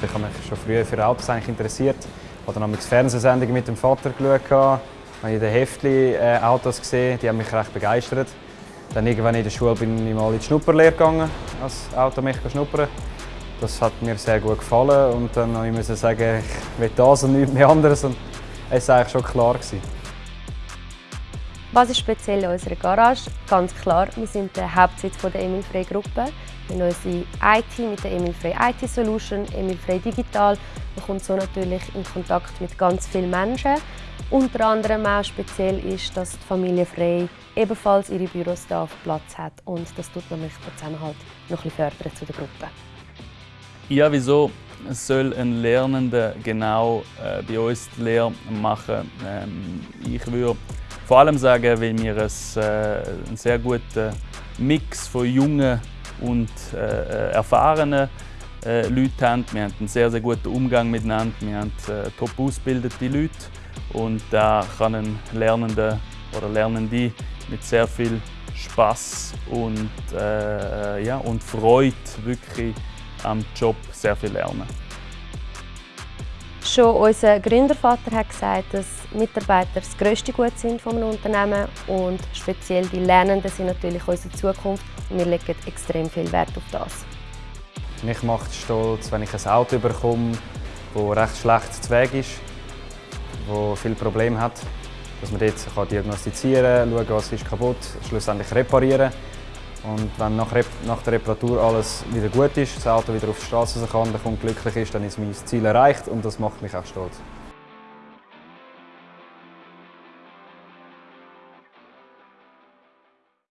Ich habe mich schon früher für Autos eigentlich interessiert. Ich habe dann Fernsehsendungen mit dem Vater geschaut. Ich habe in den Heftli äh, Autos gesehen, die haben mich recht begeistert. Dann irgendwann in der Schule bin ich mal in die Schnupperlehre gegangen, als Automechaniker schnuppern. Das hat mir sehr gut gefallen und dann musste ich sagen, ich will das und nichts mehr anderes. Und es war eigentlich schon klar. Gewesen. Was ist speziell an unserer Garage? Ganz klar, wir sind der Hauptsitz der Emil Frey Gruppe. Wir haben unsere IT mit der Emil Frey IT Solution, Emil Frey Digital. Man kommt so natürlich in Kontakt mit ganz vielen Menschen. Unter anderem auch speziell ist, dass die Familie Frey ebenfalls ihre Büros hier auf Platz hat und das tut nämlich den Zusammenhalt noch ein fördern zu der Gruppe. Ja, wieso soll ein Lernender genau äh, bei uns die Lehre machen? Ähm, ich würde vor allem sagen, weil wir es, äh, einen sehr guten Mix von jungen und äh, erfahrenen äh, Leuten haben. Wir haben einen sehr, sehr guten Umgang miteinander. Wir haben top ausgebildete Leute und da kann ein Lernender oder Lernende mit sehr viel Spaß und, äh, ja, und Freude wirklich am Job sehr viel lernen. Schon unser Gründervater hat gesagt, dass Mitarbeiter das grösste Gut sind von einem Unternehmen und speziell die Lernenden sind natürlich unsere Zukunft und wir legen extrem viel Wert auf das. Mich macht es stolz, wenn ich ein Auto bekomme, das recht schlecht zu Weg ist, das viele Probleme hat, dass man dort diagnostizieren kann, schauen, was ist kaputt, schlussendlich reparieren und wenn nach, nach, der Reparatur alles wieder gut ist, das Auto wieder auf die Straße kann, Kunde glücklich ist, dann ist mein Ziel erreicht und das macht mich auch stolz.